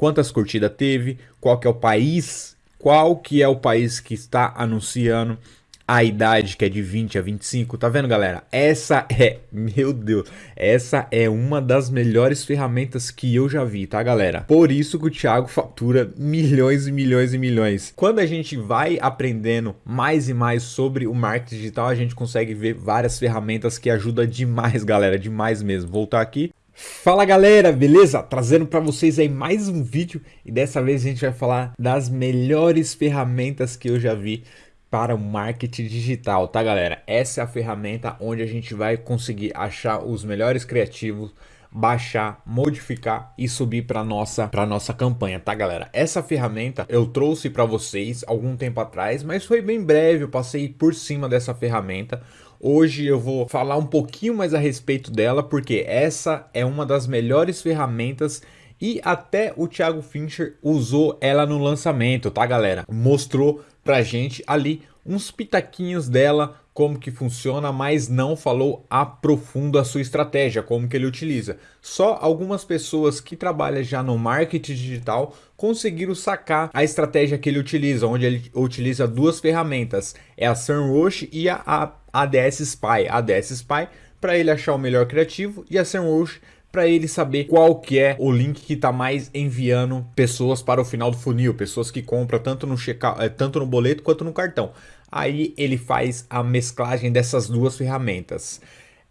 quantas curtidas teve, qual que é o país, qual que é o país que está anunciando, a idade que é de 20 a 25, tá vendo galera? Essa é, meu Deus, essa é uma das melhores ferramentas que eu já vi, tá galera? Por isso que o Thiago fatura milhões e milhões e milhões. Quando a gente vai aprendendo mais e mais sobre o marketing digital, a gente consegue ver várias ferramentas que ajudam demais galera, demais mesmo. Voltar aqui, Fala galera, beleza? Trazendo para vocês aí mais um vídeo e dessa vez a gente vai falar das melhores ferramentas que eu já vi para o marketing digital, tá galera? Essa é a ferramenta onde a gente vai conseguir achar os melhores criativos, baixar, modificar e subir para nossa para nossa campanha, tá galera? Essa ferramenta eu trouxe para vocês algum tempo atrás, mas foi bem breve, eu passei por cima dessa ferramenta. Hoje eu vou falar um pouquinho mais a respeito dela, porque essa é uma das melhores ferramentas e até o Thiago Fincher usou ela no lançamento, tá galera? Mostrou pra gente ali uns pitaquinhos dela, como que funciona, mas não falou a profundo a sua estratégia, como que ele utiliza. Só algumas pessoas que trabalham já no marketing digital conseguiram sacar a estratégia que ele utiliza, onde ele utiliza duas ferramentas, é a SEMrush e a, ADS Spy. A ADS Spy para ele achar o melhor criativo e a SEMrush para ele saber qual que é o link que está mais enviando pessoas para o final do funil, pessoas que compram tanto no, eh, tanto no boleto quanto no cartão. Aí ele faz a mesclagem dessas duas ferramentas.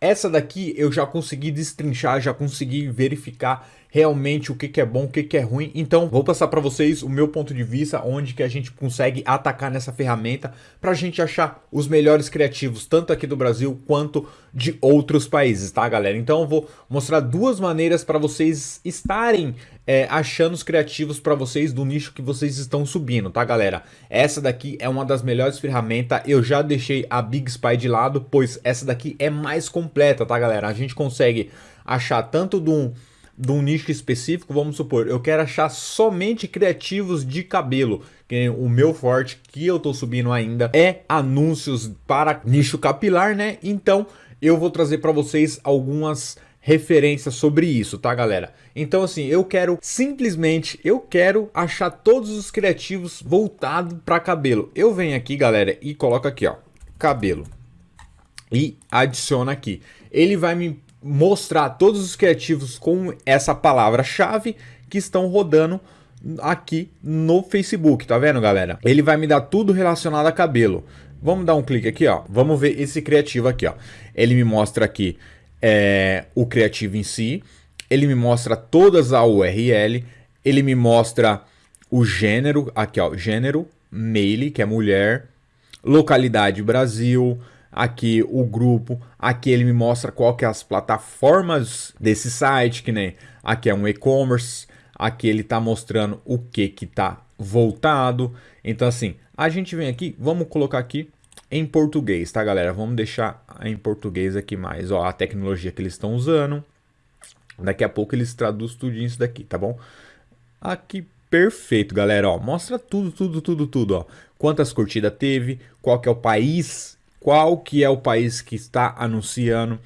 Essa daqui eu já consegui destrinchar, já consegui verificar realmente o que, que é bom, o que, que é ruim. Então, vou passar para vocês o meu ponto de vista, onde que a gente consegue atacar nessa ferramenta para a gente achar os melhores criativos, tanto aqui do Brasil quanto de outros países, tá, galera? Então, eu vou mostrar duas maneiras para vocês estarem é, achando os criativos para vocês do nicho que vocês estão subindo, tá, galera? Essa daqui é uma das melhores ferramentas. Eu já deixei a Big Spy de lado, pois essa daqui é mais completa, tá, galera? A gente consegue achar tanto de um de um nicho específico, vamos supor, eu quero achar somente criativos de cabelo, que o meu forte que eu tô subindo ainda é anúncios para nicho capilar, né? Então eu vou trazer para vocês algumas referências sobre isso, tá galera? Então assim, eu quero simplesmente, eu quero achar todos os criativos voltados para cabelo. Eu venho aqui galera e coloco aqui ó, cabelo e adiciono aqui. Ele vai me mostrar todos os criativos com essa palavra-chave que estão rodando aqui no Facebook, tá vendo, galera? Ele vai me dar tudo relacionado a cabelo. Vamos dar um clique aqui, ó. Vamos ver esse criativo aqui, ó. Ele me mostra aqui é, o criativo em si. Ele me mostra todas a URL. Ele me mostra o gênero, aqui, ó, gênero, male, que é mulher, localidade Brasil, aqui o grupo, aqui ele me mostra qual que é as plataformas desse site, que nem aqui é um e-commerce, aqui ele está mostrando o que que está voltado. Então assim, a gente vem aqui, vamos colocar aqui em português, tá galera? Vamos deixar em português aqui mais, ó, a tecnologia que eles estão usando. Daqui a pouco eles traduzem tudo isso daqui, tá bom? Aqui perfeito, galera, ó, mostra tudo, tudo, tudo, tudo, ó. Quantas curtidas teve, qual que é o país qual que é o país que está anunciando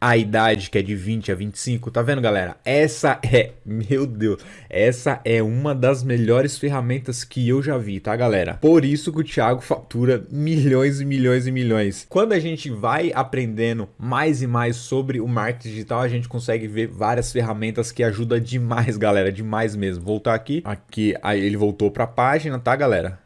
a idade que é de 20 a 25, tá vendo galera? Essa é, meu Deus, essa é uma das melhores ferramentas que eu já vi, tá galera? Por isso que o Thiago fatura milhões e milhões e milhões. Quando a gente vai aprendendo mais e mais sobre o marketing digital, a gente consegue ver várias ferramentas que ajudam demais galera, demais mesmo. Voltar aqui, aqui, aí ele voltou para a página, tá galera?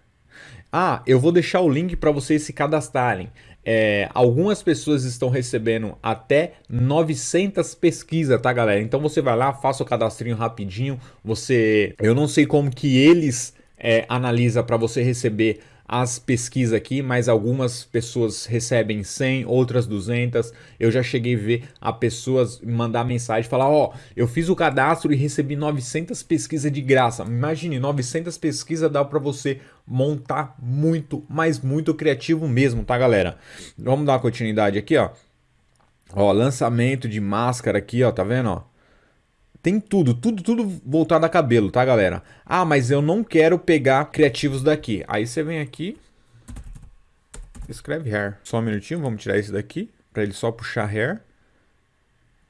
Ah, eu vou deixar o link para vocês se cadastrarem. É, algumas pessoas estão recebendo até 900 pesquisas, tá galera? Então você vai lá, faça o cadastrinho rapidinho. Você, eu não sei como que eles é, analisa para você receber as pesquisas aqui, mas algumas pessoas recebem 100, outras 200. Eu já cheguei a ver a pessoas mandar mensagem, falar, ó, oh, eu fiz o cadastro e recebi 900 pesquisas de graça. Imagine, 900 pesquisas dá para você montar muito, mas muito criativo mesmo, tá, galera? Vamos dar uma continuidade aqui, ó. Ó, lançamento de máscara aqui, ó, tá vendo, ó? Tem tudo, tudo, tudo voltado a cabelo, tá, galera? Ah, mas eu não quero pegar criativos daqui. Aí você vem aqui, escreve hair. Só um minutinho, vamos tirar esse daqui, para ele só puxar hair.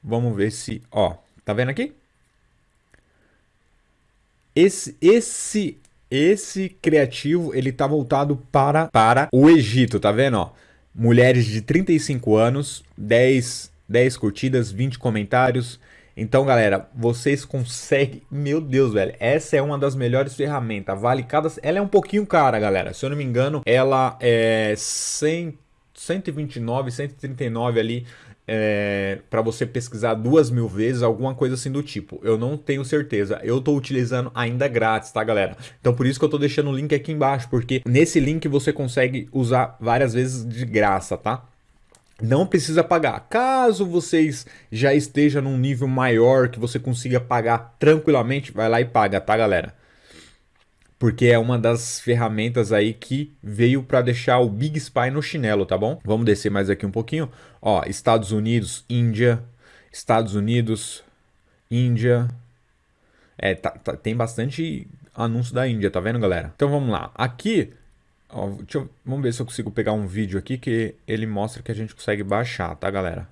Vamos ver se, ó, tá vendo aqui? esse, esse, esse criativo, ele tá voltado para, para o Egito, tá vendo, ó? Mulheres de 35 anos, 10, 10 curtidas, 20 comentários. Então, galera, vocês conseguem... Meu Deus, velho, essa é uma das melhores ferramentas. Vale cada... Ela é um pouquinho cara, galera. Se eu não me engano, ela é 100, 129, 139 ali é, para você pesquisar duas mil vezes, alguma coisa assim do tipo. Eu não tenho certeza. Eu estou utilizando ainda grátis, tá, galera? Então por isso que eu estou deixando o link aqui embaixo, porque nesse link você consegue usar várias vezes de graça, tá? Não precisa pagar. Caso vocês já estejam num nível maior que você consiga pagar tranquilamente, vai lá e paga, tá, galera? porque é uma das ferramentas aí que veio para deixar o Big Spy no chinelo, tá bom? Vamos descer mais aqui um pouquinho. Ó, Estados Unidos, Índia, Estados Unidos, Índia. É, tá, tá, tem bastante anúncio da Índia, tá vendo, galera? Então vamos lá. Aqui, ó, eu, vamos ver se eu consigo pegar um vídeo aqui que ele mostra que a gente consegue baixar, tá, galera?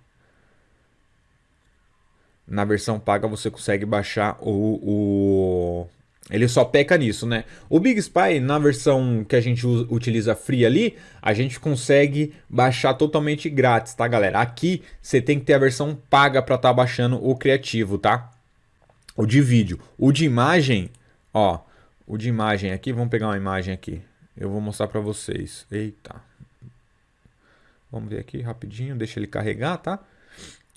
Na versão paga você consegue baixar o, o ele só peca nisso, né? O Big Spy, na versão que a gente utiliza free ali, a gente consegue baixar totalmente grátis, tá, galera? Aqui você tem que ter a versão paga para estar tá baixando o criativo, tá? O de vídeo. O de imagem, ó, o de imagem aqui, vamos pegar uma imagem aqui. Eu vou mostrar para vocês. Eita. Vamos ver aqui rapidinho, deixa ele carregar, tá?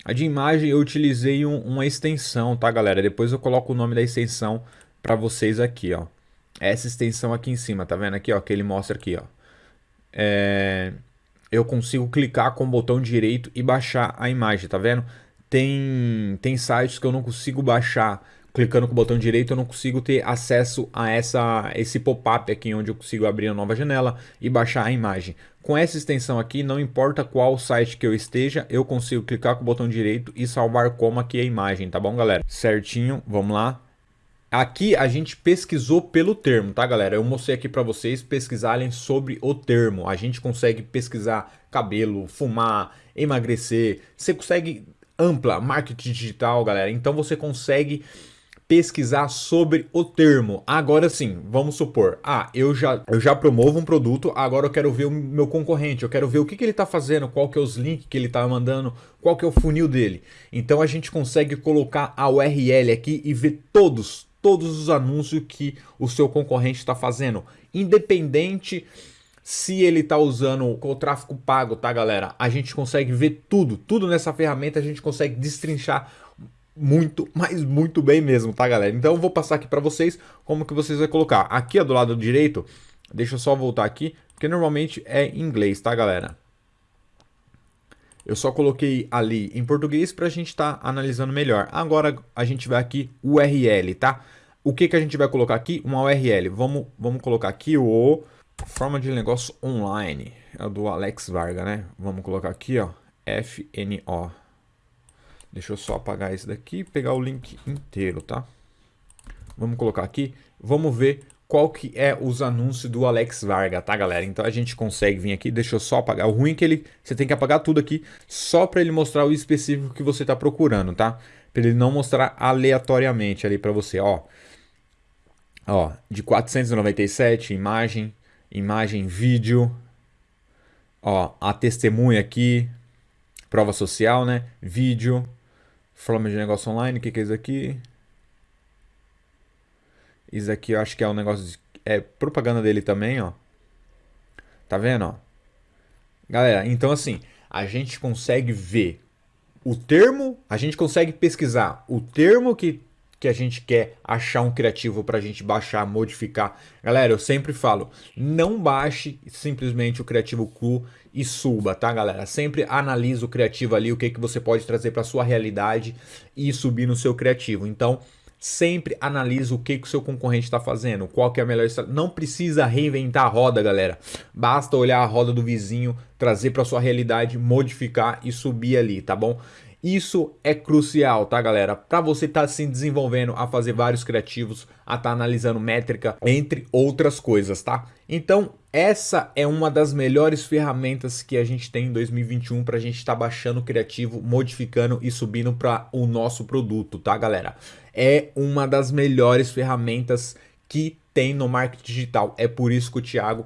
A de imagem eu utilizei um, uma extensão, tá, galera? Depois eu coloco o nome da extensão para vocês aqui, ó. Essa extensão aqui em cima, tá vendo aqui, ó, que ele mostra aqui, ó. É... Eu consigo clicar com o botão direito e baixar a imagem, tá vendo? Tem, tem sites que eu não consigo baixar clicando com o botão direito, eu não consigo ter acesso a essa, esse pop-up aqui, onde eu consigo abrir a nova janela e baixar a imagem. Com essa extensão aqui, não importa qual site que eu esteja, eu consigo clicar com o botão direito e salvar como aqui a imagem, tá bom, galera? Certinho, vamos lá. Aqui a gente pesquisou pelo termo, tá galera? Eu mostrei aqui para vocês pesquisarem sobre o termo. A gente consegue pesquisar cabelo, fumar, emagrecer. Você consegue ampla marketing digital, galera. Então você consegue pesquisar sobre o termo. Agora sim, vamos supor, ah, eu já, eu já promovo um produto, agora eu quero ver o meu concorrente, eu quero ver o que, que ele está fazendo, qual que é os links que ele está mandando, qual que é o funil dele. Então a gente consegue colocar a URL aqui e ver todos, todos os anúncios que o seu concorrente está fazendo, independente se ele está usando o tráfego pago, tá galera? A gente consegue ver tudo, tudo nessa ferramenta a gente consegue destrinchar muito, mas muito bem mesmo, tá galera? Então eu vou passar aqui para vocês como que vocês vão colocar. Aqui do lado direito, deixa eu só voltar aqui, porque normalmente é em inglês, tá galera? Eu só coloquei ali em português para a gente estar tá analisando melhor. Agora a gente vai aqui URL, tá? O que, que a gente vai colocar aqui? Uma URL. Vamos, vamos colocar aqui o forma de negócio online. É do Alex Varga, né? Vamos colocar aqui, ó, FNO. Deixa eu só apagar esse daqui e pegar o link inteiro, tá? Vamos colocar aqui. Vamos ver qual que é os anúncios do Alex Varga, tá, galera? Então a gente consegue vir aqui, deixa eu só apagar. O ruim é que ele, você tem que apagar tudo aqui só para ele mostrar o específico que você está procurando, tá? Para ele não mostrar aleatoriamente ali para você, ó. Ó, de 497, imagem, imagem, vídeo. Ó, a testemunha aqui, prova social, né? Vídeo, forma de negócio online, o que, que é isso aqui? Isso aqui eu acho que é um negócio de, é propaganda dele também, ó. Tá vendo, ó? Galera, então assim, a gente consegue ver o termo, a gente consegue pesquisar o termo que que a gente quer achar um criativo para a gente baixar, modificar. Galera, eu sempre falo, não baixe simplesmente o criativo cru e suba, tá galera? Sempre analise o criativo ali, o que, que você pode trazer para sua realidade e subir no seu criativo. Então, sempre analise o que, que o seu concorrente está fazendo, qual que é a melhor estratégia. Não precisa reinventar a roda, galera. Basta olhar a roda do vizinho, trazer para sua realidade, modificar e subir ali, tá bom? Isso é crucial, tá galera? Para você estar tá se desenvolvendo a fazer vários criativos, a estar tá analisando métrica, entre outras coisas, tá? Então, essa é uma das melhores ferramentas que a gente tem em 2021 para a gente estar tá baixando o criativo, modificando e subindo para o nosso produto, tá, galera? É uma das melhores ferramentas que tem no marketing digital. É por isso que o Thiago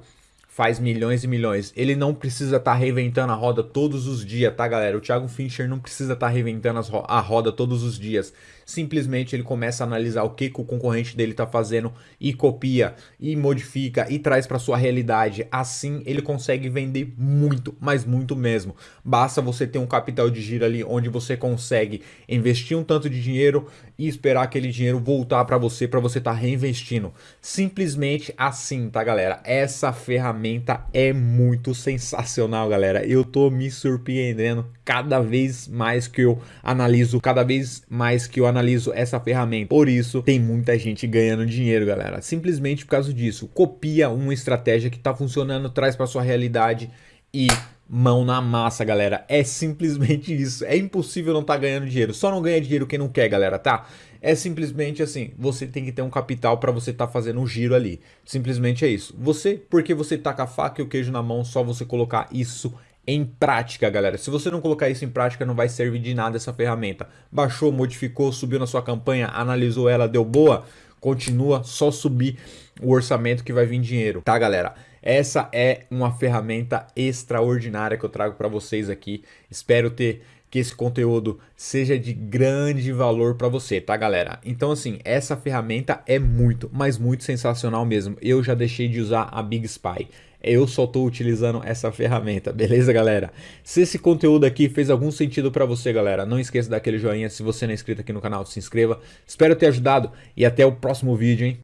faz milhões e milhões. Ele não precisa estar tá reinventando a roda todos os dias, tá, galera? O Thiago Fincher não precisa estar tá reinventando a roda todos os dias. Simplesmente ele começa a analisar o que, que o concorrente dele está fazendo e copia, e modifica, e traz para sua realidade. Assim ele consegue vender muito, mas muito mesmo. Basta você ter um capital de giro ali onde você consegue investir um tanto de dinheiro e esperar aquele dinheiro voltar para você, para você estar tá reinvestindo. Simplesmente assim, tá, galera? Essa ferramenta é muito sensacional, galera. Eu tô me surpreendendo cada vez mais que eu analiso, cada vez mais que eu analiso essa ferramenta. Por isso, tem muita gente ganhando dinheiro, galera. Simplesmente por causa disso. Copia uma estratégia que tá funcionando, traz para sua realidade e mão na massa, galera. É simplesmente isso. É impossível não estar tá ganhando dinheiro. Só não ganha dinheiro quem não quer, galera, tá? É simplesmente assim, você tem que ter um capital para você estar tá fazendo um giro ali. Simplesmente é isso. Você, porque você tá com a faca e o queijo na mão, só você colocar isso em prática, galera. Se você não colocar isso em prática, não vai servir de nada essa ferramenta. Baixou, modificou, subiu na sua campanha, analisou ela, deu boa, continua só subir o orçamento que vai vir dinheiro, tá, galera? Essa é uma ferramenta extraordinária que eu trago para vocês aqui. Espero ter que esse conteúdo seja de grande valor para você, tá, galera? Então, assim, essa ferramenta é muito, mas muito sensacional mesmo. Eu já deixei de usar a Big Spy. Eu só estou utilizando essa ferramenta, beleza, galera? Se esse conteúdo aqui fez algum sentido para você, galera, não esqueça daquele joinha. Se você não é inscrito aqui no canal, se inscreva. Espero ter ajudado e até o próximo vídeo, hein?